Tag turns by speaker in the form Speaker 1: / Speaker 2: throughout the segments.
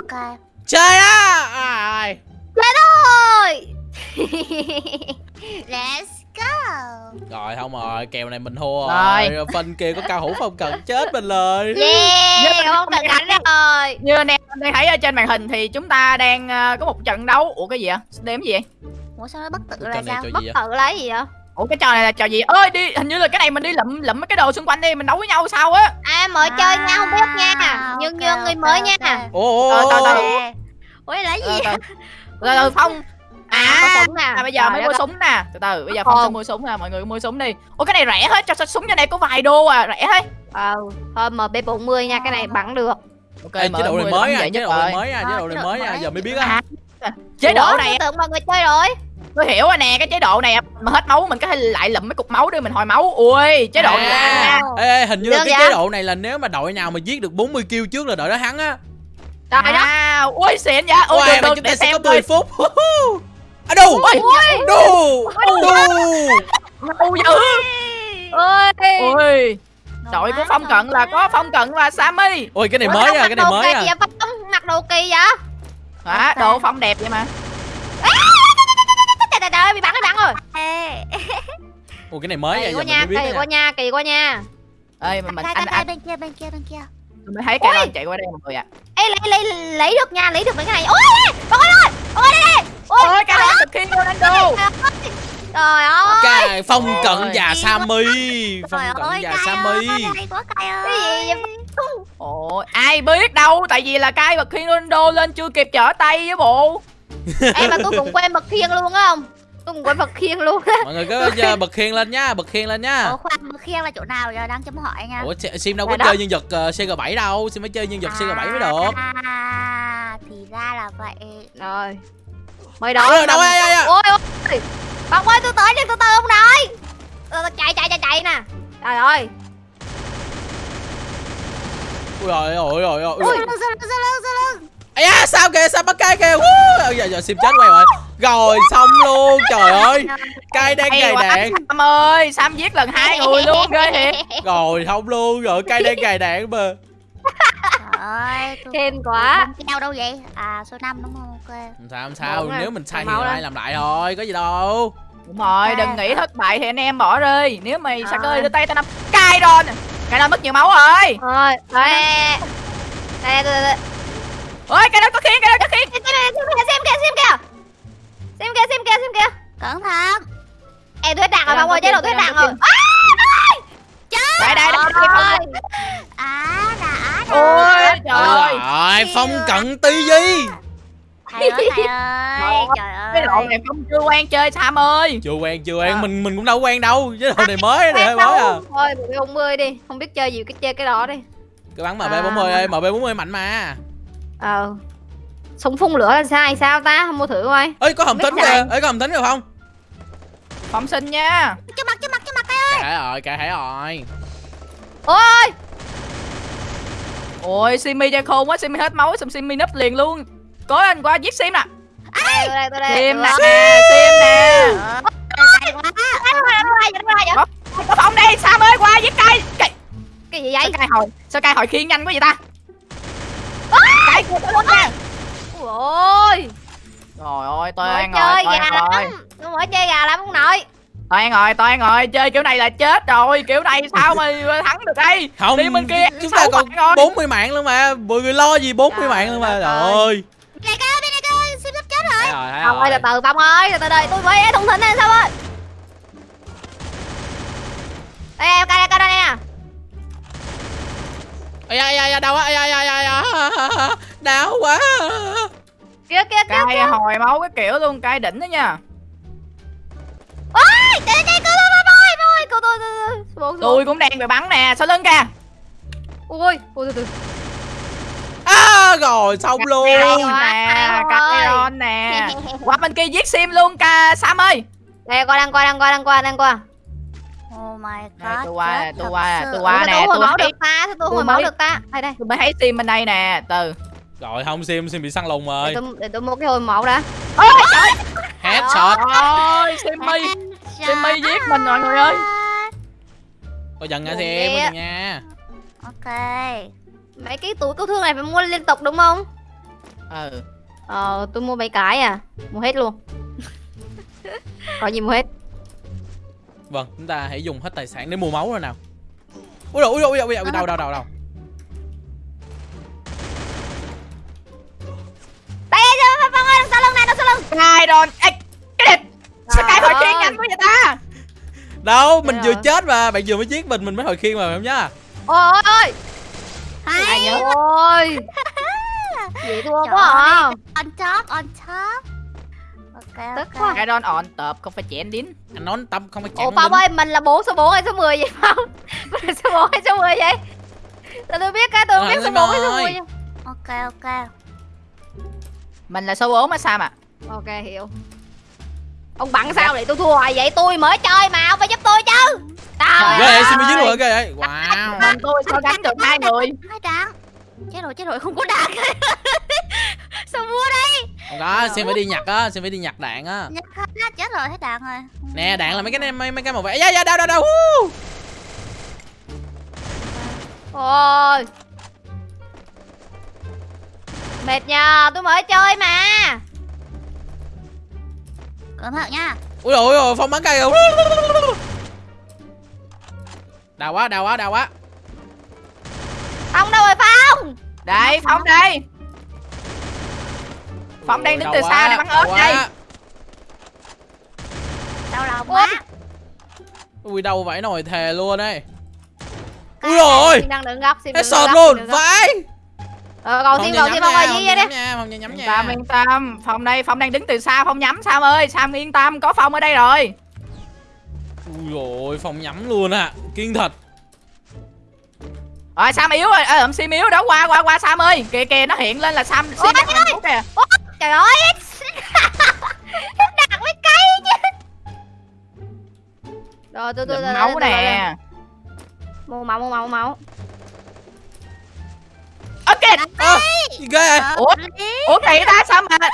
Speaker 1: ok.
Speaker 2: Chơi á à,
Speaker 1: thôi let's go.
Speaker 2: Rồi không rồi kèo này mình thua
Speaker 3: Rồi.
Speaker 2: rồi. Phân kia có cao hữu phong cận chết mình rồi.
Speaker 1: Yeah không cần đánh rồi.
Speaker 3: Như anh em đang thấy ở trên màn hình thì chúng ta đang ờ, có một trận đấu. Ủa cái gì vậy? Đếm gì vậy?
Speaker 1: ủa sao nó bất
Speaker 2: Cái
Speaker 1: là sao? bất là cái gì vậy
Speaker 3: Ủa cái trò này là trò gì? Ơi đi, hình như là cái này mình đi lụm lụm mấy cái đồ xung quanh đi, mình đấu với nhau sao á.
Speaker 1: À mới chơi nha không biết nha.
Speaker 3: À,
Speaker 1: nhưng như người mới nha.
Speaker 2: Ồ
Speaker 3: Ờ,
Speaker 2: ồ
Speaker 3: từ từ.
Speaker 2: ồ
Speaker 1: ủa. Là gì?
Speaker 3: từ Từ Phong.
Speaker 1: À có
Speaker 3: À,
Speaker 1: súng nè.
Speaker 3: à bây giờ
Speaker 1: Trời
Speaker 3: mới mua súng nè. Từ từ, bây giờ Phong sẽ mua súng nè, mọi người mua súng đi. Ủa cái này rẻ hết, cho sao súng cho này có vài đô à, rẻ hết.
Speaker 1: Ờ thôi mp 40 nha cái này bắn được.
Speaker 3: Ok,
Speaker 2: Ê, chế độ này mới
Speaker 3: súng
Speaker 2: à
Speaker 3: dễ
Speaker 2: chế độ này mới à chế độ này mới à giờ mới biết
Speaker 3: À,
Speaker 2: á
Speaker 3: chế độ
Speaker 1: Ủa,
Speaker 3: này
Speaker 1: tưởng mọi người chơi rồi
Speaker 3: tôi hiểu rồi nè cái chế độ này mà hết máu mình có thể lại lụm mấy cục máu để mình hồi máu. Ui chế độ
Speaker 2: À.
Speaker 3: này
Speaker 2: ê, ê hình như là cái chế độ này là nếu mà đội nào mà giết được 40 kill trước là đội đó thắng á.
Speaker 1: Trời
Speaker 3: à ui xịn vậy. Ui
Speaker 2: Ôi,
Speaker 3: được
Speaker 2: mà
Speaker 3: được
Speaker 2: chúng
Speaker 3: để
Speaker 2: ta sẽ có
Speaker 3: xem
Speaker 2: 10
Speaker 3: coi.
Speaker 2: phút. À đù.
Speaker 3: Ui
Speaker 2: đù. Đù.
Speaker 3: Dữ
Speaker 1: ơi
Speaker 3: ui. Đội của phong cận là có phong cận và sammy.
Speaker 2: Ôi cái này mới à cái này
Speaker 1: đồ
Speaker 2: mới à
Speaker 1: mặc đồ kỳ vậy?
Speaker 3: À, độ phong đẹp vậy mà
Speaker 1: trời trời bị bắn bị bắn rồi.
Speaker 2: Ôi cái này mới
Speaker 1: kỳ
Speaker 2: mình
Speaker 1: nha
Speaker 2: mới biết
Speaker 1: kỳ
Speaker 2: đó
Speaker 1: quá
Speaker 2: nha
Speaker 1: kỳ quá nha.
Speaker 3: Ơi mà mình
Speaker 1: Đây,
Speaker 3: anh anh
Speaker 1: bên kia bên kia bên kia.
Speaker 3: Mới thấy cái anh chạy qua đây mọi người ạ.
Speaker 1: Ê lấy lấy lấy được nha lấy được mấy cái này. Ôi ôi ôi ôi đây đây. Ôi
Speaker 3: cái này thực khi Ronaldo
Speaker 1: trời ơi.
Speaker 2: Cài phong cận
Speaker 3: Ôi.
Speaker 2: và Sammy. Phong
Speaker 1: trời
Speaker 2: cận
Speaker 1: ơi
Speaker 2: và
Speaker 1: cay
Speaker 2: Sammy.
Speaker 1: ơi hay quá cay ơi. cái gì vậy?
Speaker 3: Ôi ai biết đâu tại vì là cai bật khi Ronaldo lên chưa kịp trở tay với bộ.
Speaker 1: Em mà tôi cũng quên bật khiên luôn á không tôi cũng quên bật khiên luôn. Á
Speaker 2: mọi người có giờ bật khiên lên nha bật khiên lên nha.
Speaker 1: Ủa khoan bật khiên là chỗ nào giờ đang chấm hỏi nha.
Speaker 2: Ủa Si- sim đâu có
Speaker 1: Rồi đó.
Speaker 2: chơi nhân vật ờ, CG7 đâu. Sim phải chơi nhân vật CG7 mới được.
Speaker 1: À thì ra là vậy. Rồi. Mới đó
Speaker 2: Ờ, đâu, ai, ai, ai.
Speaker 1: ôi ôi Bông ơi tôi tới nhưng từ từ ông nội Ờ, chạy chạy chạy chạy nè. Trời ơi.
Speaker 2: Ui rồi ôi rồi ôi.
Speaker 1: Ui lưng lưng lưng lưng lưng.
Speaker 2: Ây da, sao kìa sao bắt cay kìa. Woo! giờ giờ sim chết quay rồi rồi xong luôn. Trời ơi cay đang
Speaker 3: quá
Speaker 2: đạn
Speaker 3: Sam ơi Sam giết lần hai người luôn ghê thiệt.
Speaker 2: rồi không luôn rồi cay đang gài đạn mà.
Speaker 1: Trời ơi tôi
Speaker 4: Hên quá.
Speaker 1: keo đâu vậy? À số 5 đúng không? Ok.
Speaker 2: Không sao không sao?
Speaker 4: Đúng rồi.
Speaker 2: nếu mình sai thì
Speaker 4: lên.
Speaker 2: làm lại thôi có gì đâu.
Speaker 3: Đúng rồi,
Speaker 1: À.
Speaker 3: đừng nghĩ thất bại thì anh em bỏ đi. Nếu mày
Speaker 1: À.
Speaker 3: sạc ơi đưa tay tao nắm Cai rồi Cai đó mất nhiều máu rồi.
Speaker 4: Rồi Đây đây đây
Speaker 3: Ôi cái đó có khiến, cái đó có khiến
Speaker 1: xem kìa xem kìa xem kìa xem kìa xem kìa. Kìa cẩn thận. Em thuyết đạn rồi bông ơi chế độ thuyết đạn rồi. chết
Speaker 3: Đây đây đây
Speaker 1: ơi.
Speaker 3: Phong Ôi trời ơi.
Speaker 2: rồi phong cận tí gì
Speaker 1: thầy ơi thầy ơi. Trời
Speaker 3: Cái
Speaker 1: ơi.
Speaker 3: này không chưa quen chơi Sam ơi?
Speaker 2: Chưa quen chưa quen.
Speaker 3: À.
Speaker 2: mình mình cũng đâu quen đâu. Chứ đồ này mới này hơi mới à.
Speaker 4: Thôi một cái 40 đi. Không biết chơi gì cái chơi cái đó đi.
Speaker 2: Cái bắn
Speaker 4: À,
Speaker 2: mb 40 ơi. Mb 40 mạnh mà.
Speaker 4: Ờ Súng phun lửa là sao hay sao ta? Không mua thử coi.
Speaker 2: Ơi có hầm tính kìa. ơi có hầm tính kìa không?
Speaker 3: Phóng sinh nha.
Speaker 1: Cho mặt cho mặt cho mặt đây
Speaker 2: kệ rồi kệ hãy rồi.
Speaker 4: Ôi!
Speaker 3: Ôi Simi chơi khôn quá Simi hết máu xong Simi nấp liền luôn. Cố anh qua giết Sim nè. Sim
Speaker 4: Được.
Speaker 3: nè Sim nè.
Speaker 1: Cay quá.
Speaker 3: Có Phong đây Sam ơi qua giết cay Cay
Speaker 4: Cái gì
Speaker 3: Sao
Speaker 4: vậy
Speaker 3: cay hồi Sao cay hồi khiên nhanh quá vậy ta? Cay của tôi luôn
Speaker 4: Ui ôi
Speaker 3: Trời ơi Toan rồi
Speaker 4: chơi
Speaker 3: Toan
Speaker 4: gà
Speaker 3: rồi
Speaker 4: lắm. Tôi mới chơi gà lắm ông nội.
Speaker 3: Toan rồi Toan rồi Chơi kiểu này là chết rồi. Kiểu này sao mà thắng được đây?
Speaker 2: Không
Speaker 3: Đi bên kia
Speaker 2: chúng ta còn
Speaker 3: rồi.
Speaker 2: 40 mạng luôn mà. Mọi người lo gì 40
Speaker 4: Trời
Speaker 2: mạng luôn mà? trời
Speaker 4: ơi.
Speaker 2: ơi
Speaker 1: này cơ bên này cơ xin sắp chết rồi.
Speaker 2: Thấy rồi thấy
Speaker 4: Phong ơi
Speaker 2: rồi
Speaker 4: từ từ Phong ơi từ từ đây tôi mới thông tin này sao ơi. Đây em coi đây coi đây nè.
Speaker 2: Ây da, da, ây da, đau quá ây da, da, da, đau quá
Speaker 4: Kia kia kia
Speaker 3: Cay hồi máu cái kiểu luôn Cay đỉnh đó nha
Speaker 1: ôi chạy chạy cứu tôi tôi tôi
Speaker 4: Cô tôi tôi tôi
Speaker 3: Tôi cũng đang bị bắn nè Sau lưng kìa
Speaker 4: Ui ui từ từ
Speaker 2: à rồi xong luôn
Speaker 3: Cay
Speaker 4: quá,
Speaker 3: nè
Speaker 4: cay
Speaker 3: Cay
Speaker 4: rồi.
Speaker 3: on nè Qua bên kia giết Sim luôn ca Sam ơi
Speaker 4: Đây qua đang qua đang qua đang qua đang qua
Speaker 1: oh my god
Speaker 3: tôi qua tôi qua tôi qua nè,
Speaker 4: tôi hồi
Speaker 3: tôi
Speaker 4: máu
Speaker 3: thấy-
Speaker 4: được ta sao tôi hồi máu được ta đây đây
Speaker 3: Tôi mới thấy Sim bên đây nè Từ
Speaker 2: rồi không sim sim bị săn lùng
Speaker 4: để
Speaker 2: rồi
Speaker 4: tôi, để tôi mua cái hồi máu đã.
Speaker 3: Ôi trời!
Speaker 2: Headshot
Speaker 3: ơi Simmy Simmy giết mình mọi người ơi.
Speaker 2: Có dần nha sim dần nha.
Speaker 1: Ok.
Speaker 4: Mấy cái túi cứu thương này phải mua liên tục đúng không?
Speaker 3: ừ.
Speaker 4: Ờ, tôi mua mấy cái à? Mua hết luôn. Có gì mua hết.
Speaker 2: Vâng, chúng ta hãy dùng hết tài sản để mua máu rồi nào. Ui dồi, ui dồi, ui dồi, ui dồi, đâu đâu đâu đâu.
Speaker 1: Lưng.
Speaker 3: cai đòn Ê, cái địch sao
Speaker 4: Trời
Speaker 3: hồi
Speaker 4: ơi.
Speaker 3: nhanh quá vậy ta
Speaker 2: Đâu, mình vừa chết mà, bạn vừa mới giết mình, mình mới hồi khiên mà phải không nhá?
Speaker 4: Ôi ôi
Speaker 3: ai
Speaker 1: Hay.
Speaker 3: nhớ
Speaker 4: ôi Vậy thua quá à.
Speaker 1: On top, on top. Ok,
Speaker 4: Tức
Speaker 1: ok.
Speaker 4: quá.
Speaker 3: cai đòn on tập không phải chén đính
Speaker 2: Anh nói tâm không phải chạm
Speaker 4: Ủa Phong ơi, mình là bố số 4 hay số 10 vậy Phong? Mình là số 4 hay số 10 vậy? Tôi tôi biết cái, tôi
Speaker 2: Ờ,
Speaker 4: biết số
Speaker 2: Linh
Speaker 4: 4 hay số
Speaker 2: ơi.
Speaker 4: 10
Speaker 1: Ok, ok.
Speaker 3: mình là số 4 á sao mà
Speaker 4: Ok, hiểu Ông bắn sao để tôi thua? Vậy tôi mới chơi mà, ông phải giúp tôi chứ Trời
Speaker 2: Ghê vậy,
Speaker 4: ơi.
Speaker 2: xin mới giết luôn rồi, ghê vậy. Wow.
Speaker 3: mình tôi sao gánh được hai người
Speaker 1: Hai đạn. Chết rồi, chết rồi, không có đạn. Sao mua đây?
Speaker 2: Không có, xin phải đi nhặt á, xin phải đi nhặt đạn á.
Speaker 1: Nhặt hết á, chết rồi, hết đạn rồi.
Speaker 2: Nè, đạn là mấy cái mấy, mấy cái màu vẽ. Da da đâu đâu đâu. Woo.
Speaker 4: Ôi Mệt nhờ, tôi mới chơi mà
Speaker 1: Cẩn thận nha.
Speaker 2: Ui dồi, dồi, phong bắn cây rồi. Đau quá, đau quá, đau quá.
Speaker 4: Phong đâu rồi Phong
Speaker 3: đây phong đây phong đang đứng từ
Speaker 2: quá,
Speaker 3: xa để bắn ớt đây
Speaker 1: Đau lòng quá.
Speaker 2: Ui đau vãi nồi thề luôn đấy.
Speaker 1: Cái
Speaker 2: Ui rồi.
Speaker 4: Đang đứng góc, xin
Speaker 2: Hết
Speaker 4: góc,
Speaker 2: luôn, vãi.
Speaker 4: Ờ, cầu
Speaker 2: Phong
Speaker 4: cầu
Speaker 2: nhắm
Speaker 4: xin Phong ơi,
Speaker 2: Phong
Speaker 4: vậy đi
Speaker 2: Phong nhắm
Speaker 3: yên
Speaker 2: nha.
Speaker 3: tâm yên tâm phong đây phong đang đứng từ xa phong nhắm sam ơi sam yên tâm có phong ở đây rồi
Speaker 2: Ui dồi, Phong nhắm luôn à. Kiên thật.
Speaker 3: rồi sam yếu rồi ờ sim yếu đó qua qua qua sam ơi kìa kìa nó hiện lên là sam sim đang hạnh phúc kìa
Speaker 1: Trời ơi. Đạn với cây chứ.
Speaker 4: Rồi, tôi, tôi, tôi,
Speaker 3: máu nè.
Speaker 4: Mua máu, mua máu, mua máu
Speaker 2: gì ghê. Vậy?
Speaker 3: Ủa? ủa kỳ ta? Sao mà sao...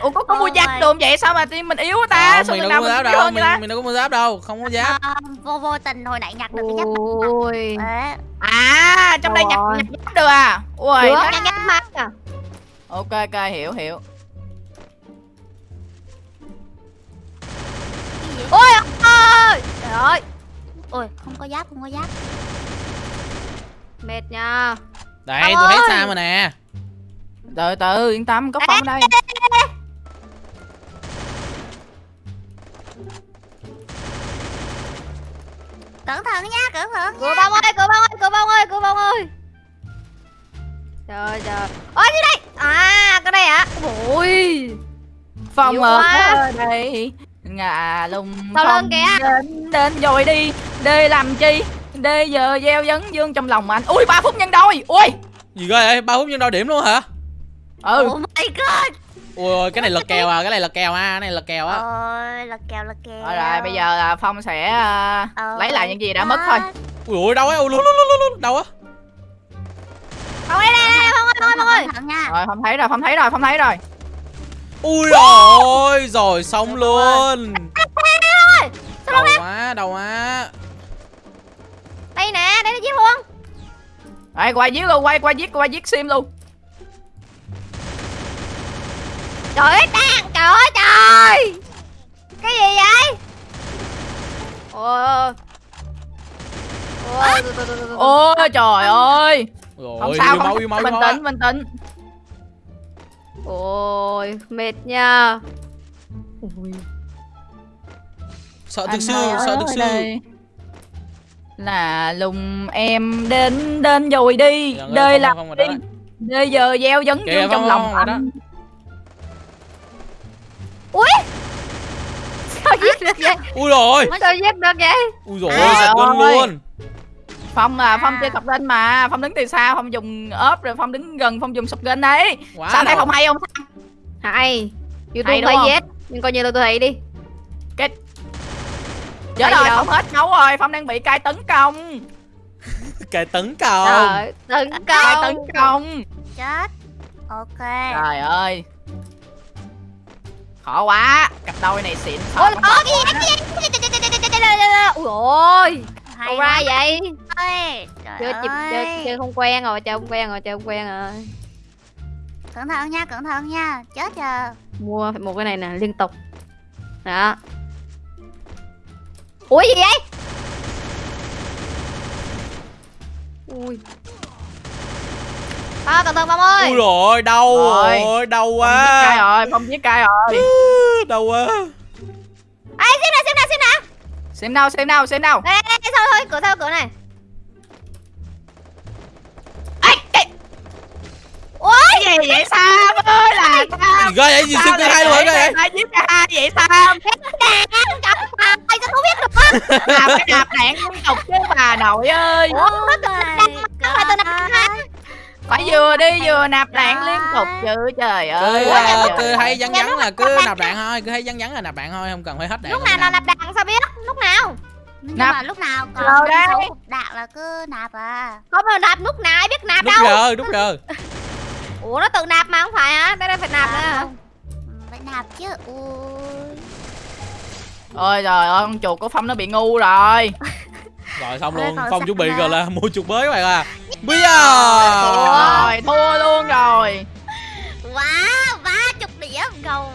Speaker 3: ủa có có mua giáp đồ vậy? Sao mà team mình yếu ta?
Speaker 2: Không,
Speaker 3: sao
Speaker 2: mình đâu
Speaker 3: mình
Speaker 2: giáp
Speaker 3: yếu
Speaker 2: đâu,
Speaker 3: hơn ta
Speaker 2: mình, mình đâu có mua giáp đâu, không có giáp.
Speaker 1: Ờ, vô vô tình hồi nãy nhặt được cái giáp.
Speaker 4: Ôi.
Speaker 1: Đấy.
Speaker 3: à trong đây nhặt nhặt giáp được à? Ui
Speaker 4: nhắc nhắc mắt à
Speaker 3: ok ok hiểu hiểu.
Speaker 4: Ôi ơi Trời ơi.
Speaker 1: Ôi, không có giáp, không có giáp.
Speaker 4: Mệt nha.
Speaker 2: Đây, tôi thấy sao mà nè.
Speaker 3: Từ từ yên tâm có phong ở đây.
Speaker 1: Cẩn thận nha, cẩn thận
Speaker 4: Cửa bông ơi, cửa bông ơi, cửa bông ơi, cửa bông ơi. Trời trời. Ôi gì đây À cái này hả? Ui
Speaker 3: phong
Speaker 4: Nhiều
Speaker 3: ở
Speaker 4: quá.
Speaker 3: đây. Ngà lùng
Speaker 4: Sau lưng kìa.
Speaker 3: đến đến rồi đi. Đi làm chi? Đi giờ gieo vấn dương trong lòng anh. Ui ba phút nhân đôi. Ui.
Speaker 2: Gì ghê vậy? Ba phút nhân đôi điểm luôn hả?
Speaker 3: Ừ
Speaker 1: Oh my god.
Speaker 2: Ui, cái này là kèo à, cái này là kèo à, cái này là kèo á.
Speaker 1: Ôi, là kèo, là kèo.
Speaker 3: rồi, rồi bây giờ là phong sẽ à,
Speaker 1: Ờ,
Speaker 3: lấy lại những gì đã mất thôi
Speaker 2: Ui ui đâu á, ui luôn luôn luôn luôn, đâu á.
Speaker 4: Phong ơi đây đây Phong ơi Phong ơi Phong ơi
Speaker 3: rồi phong thấy rồi phong thấy rồi phong thấy rồi
Speaker 2: Ui rồi, rồi xong luôn. Đầu quá, đầu quá.
Speaker 4: Đây nè, đây nó giết luôn
Speaker 3: rồi qua giết luôn quay qua giết qua giết sim luôn
Speaker 4: Trời ơi đang Trời ơi trời? Cái gì vậy? Ôi Ôi
Speaker 3: ôi. Trời ơi.
Speaker 2: Rồi,
Speaker 3: không sao không
Speaker 2: máu,
Speaker 3: bình tĩnh bình tĩnh.
Speaker 4: Ôi mệt nha. Ui
Speaker 2: Sợ
Speaker 3: Anh
Speaker 2: thực sư,
Speaker 3: ơi,
Speaker 2: sợ thực
Speaker 3: đây là lùng em đến đến rồi đi.
Speaker 2: Không, không,
Speaker 3: đi. Đời giờ gieo vấn
Speaker 2: Kìa,
Speaker 3: dương trong lòng
Speaker 2: không,
Speaker 3: anh
Speaker 4: Sao giết được vậy?
Speaker 2: Ui rồi,
Speaker 4: Sao giết được vậy?
Speaker 2: Ui rồi,
Speaker 3: Trời
Speaker 2: giật quân luôn.
Speaker 3: phong à phong
Speaker 1: À.
Speaker 3: chơi cặp lên mà. Phong đứng từ xa phong dùng ốp rồi phong đứng gần phong dùng sụp gân đấy.
Speaker 2: Quá
Speaker 3: sao thấy không hay không?
Speaker 4: Hay. Youtube
Speaker 3: Hay
Speaker 4: giết Nhưng coi như là tôi thấy đi.
Speaker 3: Chết
Speaker 4: Hay
Speaker 3: rồi
Speaker 4: đâu.
Speaker 3: phong hết máu rồi phong đang bị cai tấn công.
Speaker 2: Cái tấn cầu.
Speaker 4: Trời Tấn
Speaker 3: cai
Speaker 4: công.
Speaker 3: tấn công.
Speaker 1: Chết. Ok.
Speaker 3: trời ơi khó quá. Cặp đôi này xịn
Speaker 4: Ôi có cái gì? Ui ôi
Speaker 1: Hay
Speaker 4: ra vậy? Chơi chụp
Speaker 1: ơi.
Speaker 4: chơi chơi không quen rồi chơi không quen rồi chơi không quen rồi.
Speaker 1: Cẩn thận nha, cẩn thận nha. Chết chờ.
Speaker 4: Mua phải một cái này nè liên tục. Đó. Ủa gì vậy? Ui
Speaker 1: Thôi cẩn thận bông ơi?
Speaker 2: Ui rồi đau
Speaker 3: Rồi.
Speaker 2: rồi đau
Speaker 3: Phong giết cay
Speaker 2: quá
Speaker 3: rồi phong giết cay rồi.
Speaker 2: Đau quá.
Speaker 1: Ê xem nè xem nè xem nè
Speaker 3: xem đâu xem đâu xem đâu
Speaker 1: Đây đây đây sao thôi cửa sao cửa này.
Speaker 3: Cái gì vậy sam ơi là sam.
Speaker 2: Ghê vậy gì siêu cơ hai luôn hả ghê vậy
Speaker 3: ai giết cả hai vậy sam?
Speaker 1: Cặp mà Mày sao không biết được
Speaker 3: à phải đạp đạn liên tục chứ bà nội ơi.
Speaker 1: Ủa nó phải
Speaker 3: vừa đi vừa nạp đạn liên tục chứ trời ơi.
Speaker 2: cứ à, cứ hay vắn
Speaker 1: Dạ,
Speaker 2: vắn
Speaker 1: lúc
Speaker 2: là cứ
Speaker 1: nạp
Speaker 2: đạn thôi cứ hay vắn vắn là nạp đạn thôi không cần phải hết đạn
Speaker 1: Lúc
Speaker 2: rồi
Speaker 1: nào là nạp đạn sao biết? Lúc nào? Nhưng
Speaker 3: Nạp.
Speaker 1: mà lúc nào còn
Speaker 3: Rồi.
Speaker 1: sáu cục đạn là cứ nạp à.
Speaker 4: Không mà nạp lúc nào? Ai biết nạp
Speaker 2: đúc
Speaker 4: đâu?
Speaker 2: giờ đúc giờ.
Speaker 4: Ủa nó tự nạp mà không phải hả? Tới đây phải nạp nữa.
Speaker 1: À,
Speaker 4: hả
Speaker 1: không. Ừ, Phải nạp chứ. Ui.
Speaker 3: Ôi trời ơi con chuột của phong nó bị ngu rồi.
Speaker 2: Rồi xong luôn. phong chuẩn bị rồi là mua chuột mới các bạn à bây giờ Rồi, thua luôn rồi. Quá, ba chục đĩa gầu